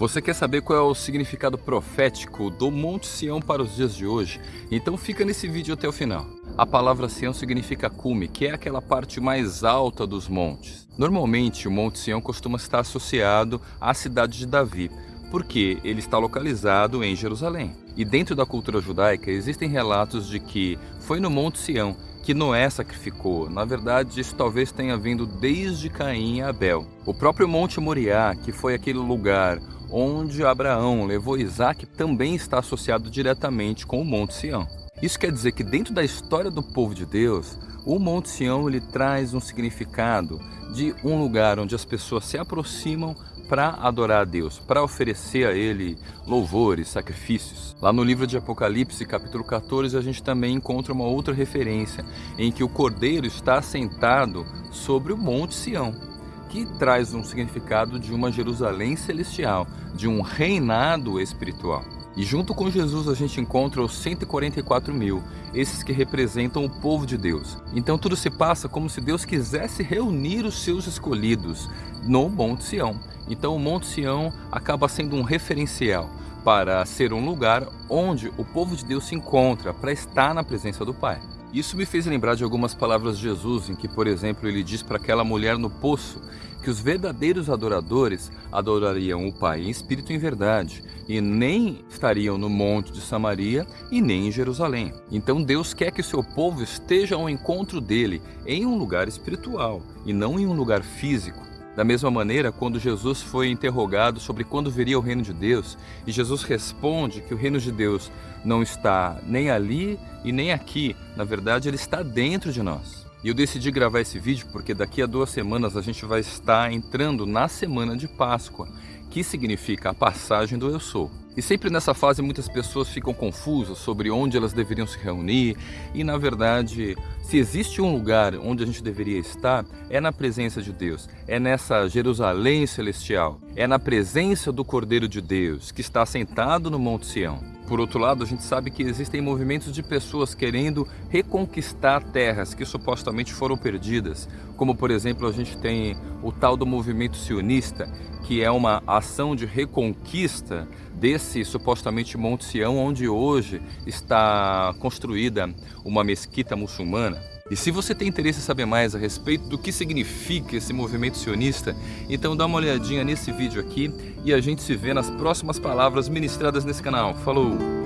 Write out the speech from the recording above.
Você quer saber qual é o significado profético do Monte Sião para os dias de hoje? Então fica nesse vídeo até o final. A palavra Sião significa cume, que é aquela parte mais alta dos montes. Normalmente o Monte Sião costuma estar associado à cidade de Davi, porque ele está localizado em Jerusalém. E dentro da cultura judaica existem relatos de que foi no Monte Sião que Noé sacrificou. Na verdade, isso talvez tenha vindo desde Caim e Abel. O próprio Monte Moriá, que foi aquele lugar onde Abraão levou Isaac, também está associado diretamente com o Monte Sião. Isso quer dizer que dentro da história do povo de Deus, o Monte Sião ele traz um significado de um lugar onde as pessoas se aproximam para adorar a Deus, para oferecer a Ele louvores, sacrifícios. Lá no livro de Apocalipse, capítulo 14, a gente também encontra uma outra referência em que o Cordeiro está sentado sobre o Monte Sião que traz um significado de uma Jerusalém celestial, de um reinado espiritual. E junto com Jesus a gente encontra os 144 mil, esses que representam o povo de Deus. Então tudo se passa como se Deus quisesse reunir os seus escolhidos no Monte Sião. Então o Monte Sião acaba sendo um referencial para ser um lugar onde o povo de Deus se encontra para estar na presença do Pai. Isso me fez lembrar de algumas palavras de Jesus, em que, por exemplo, ele diz para aquela mulher no poço que os verdadeiros adoradores adorariam o Pai em espírito e em verdade, e nem estariam no monte de Samaria e nem em Jerusalém. Então Deus quer que o seu povo esteja ao encontro dele em um lugar espiritual e não em um lugar físico. Da mesma maneira, quando Jesus foi interrogado sobre quando viria o reino de Deus, e Jesus responde que o reino de Deus não está nem ali e nem aqui, na verdade ele está dentro de nós. E eu decidi gravar esse vídeo porque daqui a duas semanas a gente vai estar entrando na semana de Páscoa, que significa a passagem do Eu Sou. E sempre nessa fase muitas pessoas ficam confusas sobre onde elas deveriam se reunir e na verdade, se existe um lugar onde a gente deveria estar, é na presença de Deus, é nessa Jerusalém celestial, é na presença do Cordeiro de Deus que está sentado no Monte Sião. Por outro lado, a gente sabe que existem movimentos de pessoas querendo reconquistar terras que supostamente foram perdidas, como por exemplo a gente tem o tal do movimento sionista, que é uma ação de reconquista desse supostamente Monte Sião, onde hoje está construída uma mesquita muçulmana. E se você tem interesse em saber mais a respeito do que significa esse movimento sionista, então dá uma olhadinha nesse vídeo aqui e a gente se vê nas próximas palavras ministradas nesse canal. Falou!